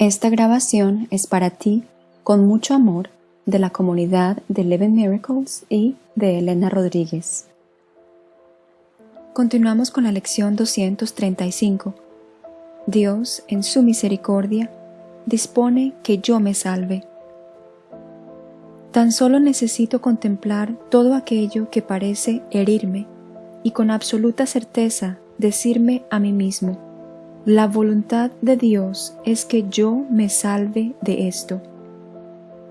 Esta grabación es para ti, con mucho amor, de la comunidad de Eleven Miracles y de Elena Rodríguez. Continuamos con la lección 235. Dios, en su misericordia, dispone que yo me salve. Tan solo necesito contemplar todo aquello que parece herirme y con absoluta certeza decirme a mí mismo, la voluntad de Dios es que yo me salve de esto,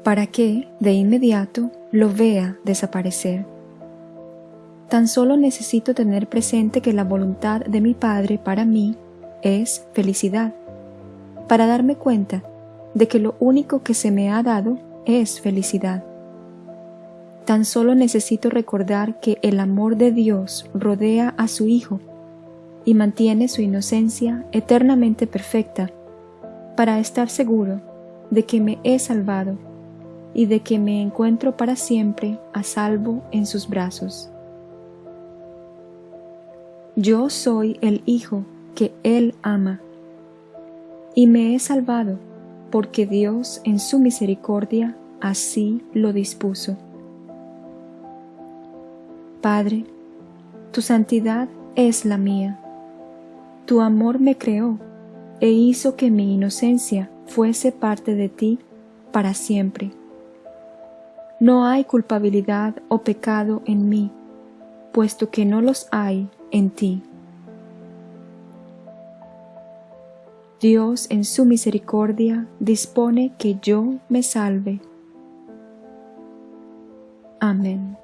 para que de inmediato lo vea desaparecer. Tan solo necesito tener presente que la voluntad de mi Padre para mí es felicidad, para darme cuenta de que lo único que se me ha dado es felicidad. Tan solo necesito recordar que el amor de Dios rodea a su Hijo y mantiene su inocencia eternamente perfecta para estar seguro de que me he salvado y de que me encuentro para siempre a salvo en sus brazos. Yo soy el Hijo que Él ama y me he salvado porque Dios en su misericordia así lo dispuso. Padre, tu santidad es la mía tu amor me creó e hizo que mi inocencia fuese parte de ti para siempre. No hay culpabilidad o pecado en mí, puesto que no los hay en ti. Dios en su misericordia dispone que yo me salve. Amén.